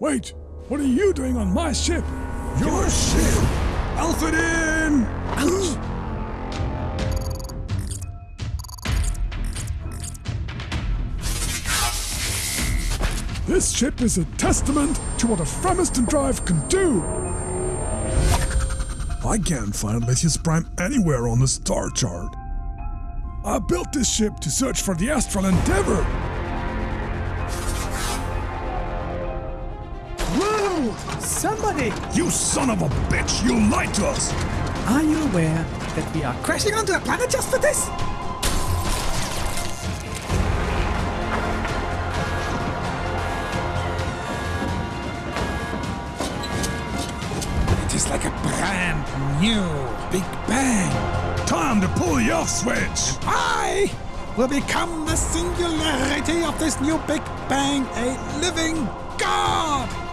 Wait, what are you doing on my ship? Your ship? Alphadin! Ouch! This ship is a testament to what a Fremiston drive can do. I can't find Lithius Prime anywhere on the star chart. I built this ship to search for the Astral Endeavor. Somebody! You son of a bitch! You lied to us! Are you aware that we are crashing onto a planet just for this? It is like a brand new Big Bang. Time to pull the off switch. I will become the singularity of this new Big Bang, a living God!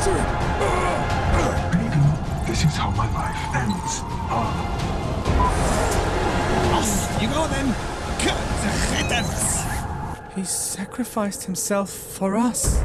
Faster! Maybe this is how my life ends. Off you go then! Good! He sacrificed himself for us.